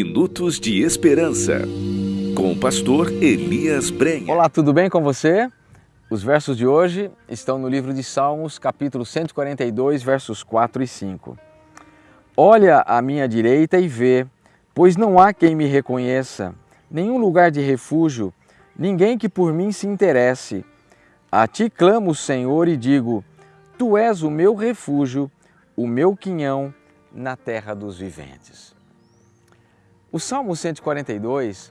Minutos de Esperança, com o pastor Elias Brenha. Olá, tudo bem com você? Os versos de hoje estão no livro de Salmos, capítulo 142, versos 4 e 5. Olha à minha direita e vê, pois não há quem me reconheça, nenhum lugar de refúgio, ninguém que por mim se interesse. A ti clamo, Senhor, e digo: Tu és o meu refúgio, o meu quinhão na terra dos viventes. O Salmo 142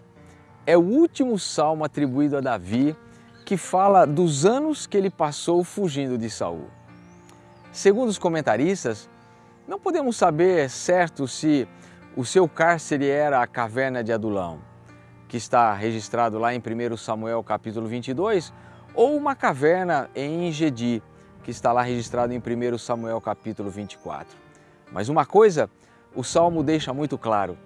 é o último salmo atribuído a Davi que fala dos anos que ele passou fugindo de Saul. Segundo os comentaristas, não podemos saber certo se o seu cárcere era a caverna de Adulão, que está registrado lá em 1 Samuel capítulo 22, ou uma caverna em Engedi, que está lá registrado em 1 Samuel capítulo 24. Mas uma coisa o Salmo deixa muito claro,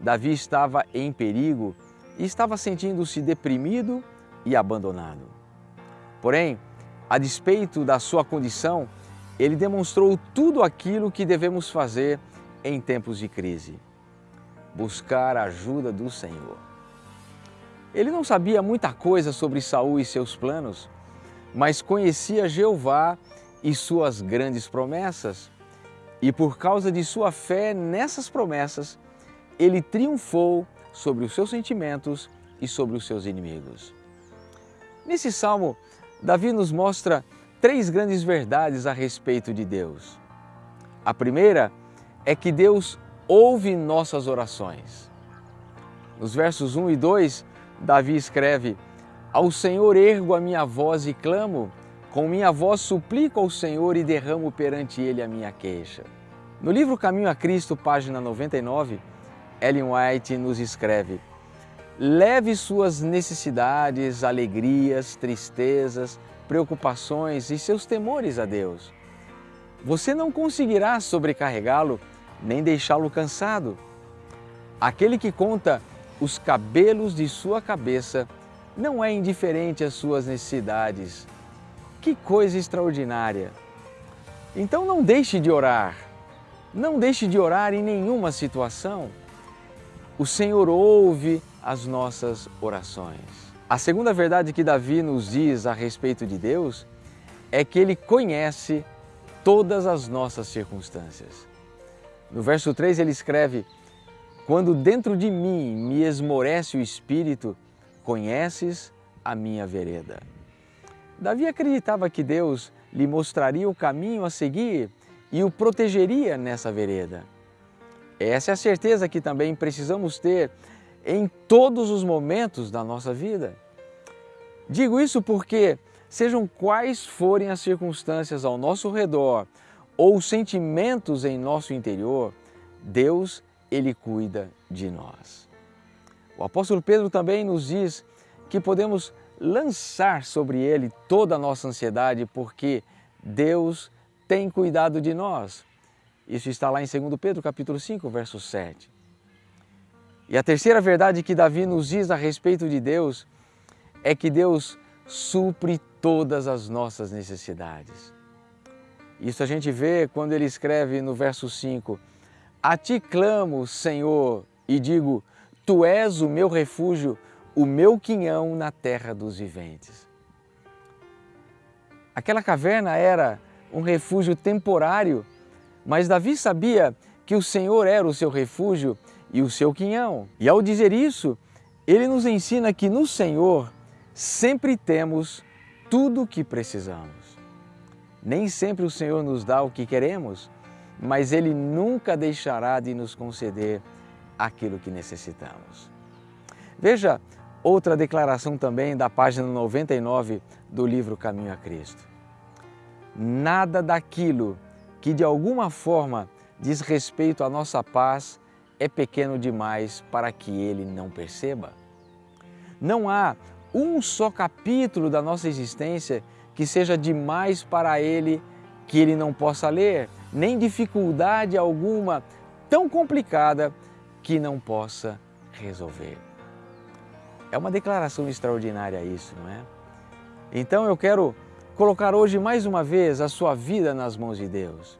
Davi estava em perigo e estava sentindo-se deprimido e abandonado. Porém, a despeito da sua condição, ele demonstrou tudo aquilo que devemos fazer em tempos de crise: buscar a ajuda do Senhor. Ele não sabia muita coisa sobre Saul e seus planos, mas conhecia Jeová e suas grandes promessas. E por causa de sua fé nessas promessas, ele triunfou sobre os seus sentimentos e sobre os seus inimigos. Nesse salmo, Davi nos mostra três grandes verdades a respeito de Deus. A primeira é que Deus ouve nossas orações. Nos versos 1 e 2, Davi escreve: Ao Senhor ergo a minha voz e clamo, com minha voz suplico ao Senhor e derramo perante Ele a minha queixa. No livro Caminho a Cristo, página 99, Ellen White nos escreve: Leve suas necessidades, alegrias, tristezas, preocupações e seus temores a Deus. Você não conseguirá sobrecarregá-lo nem deixá-lo cansado. Aquele que conta os cabelos de sua cabeça não é indiferente às suas necessidades. Que coisa extraordinária! Então não deixe de orar. Não deixe de orar em nenhuma situação. O Senhor ouve as nossas orações. A segunda verdade que Davi nos diz a respeito de Deus é que Ele conhece todas as nossas circunstâncias. No verso 3 ele escreve: Quando dentro de mim me esmorece o espírito, conheces a minha vereda. Davi acreditava que Deus lhe mostraria o caminho a seguir e o protegeria nessa vereda. Essa é a certeza que também precisamos ter em todos os momentos da nossa vida. Digo isso porque, sejam quais forem as circunstâncias ao nosso redor ou sentimentos em nosso interior, Deus, Ele cuida de nós. O apóstolo Pedro também nos diz que podemos lançar sobre Ele toda a nossa ansiedade porque Deus tem cuidado de nós. Isso está lá em 2 Pedro capítulo 5, verso 7. E a terceira verdade que Davi nos diz a respeito de Deus é que Deus supre todas as nossas necessidades. Isso a gente vê quando ele escreve no verso 5: A ti clamo, Senhor, e digo: Tu és o meu refúgio, o meu quinhão na terra dos viventes. Aquela caverna era um refúgio temporário mas Davi sabia que o Senhor era o seu refúgio e o seu quinhão. E ao dizer isso, ele nos ensina que no Senhor sempre temos tudo o que precisamos. Nem sempre o Senhor nos dá o que queremos, mas Ele nunca deixará de nos conceder aquilo que necessitamos. Veja outra declaração também da página 99 do livro Caminho a Cristo. Nada daquilo que de alguma forma diz respeito à nossa paz é pequeno demais para que ele não perceba. Não há um só capítulo da nossa existência que seja demais para ele que ele não possa ler, nem dificuldade alguma tão complicada que não possa resolver. É uma declaração extraordinária isso, não é? Então eu quero colocar hoje mais uma vez a sua vida nas mãos de Deus.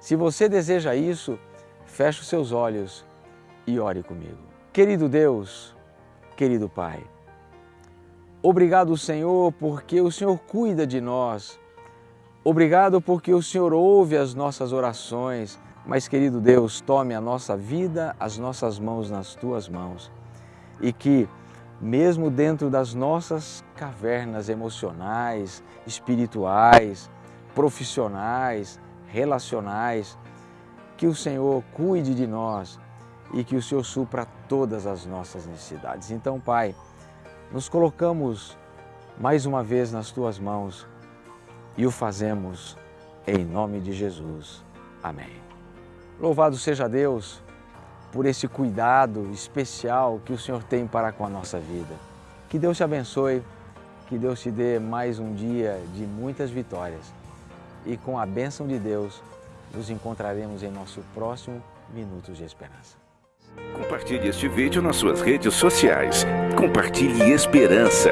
Se você deseja isso, feche os seus olhos e ore comigo. Querido Deus, querido Pai, obrigado, Senhor, porque o Senhor cuida de nós. Obrigado porque o Senhor ouve as nossas orações. Mas, querido Deus, tome a nossa vida, as nossas mãos nas tuas mãos e que, mesmo dentro das nossas cavernas emocionais, espirituais, profissionais, relacionais, que o Senhor cuide de nós e que o Senhor supra todas as nossas necessidades. Então, Pai, nos colocamos mais uma vez nas Tuas mãos e o fazemos em nome de Jesus. Amém. Louvado seja Deus por esse cuidado especial que o Senhor tem para com a nossa vida. Que Deus te abençoe, que Deus te dê mais um dia de muitas vitórias. E com a bênção de Deus, nos encontraremos em nosso próximo Minutos de Esperança. Compartilhe este vídeo nas suas redes sociais. Compartilhe esperança.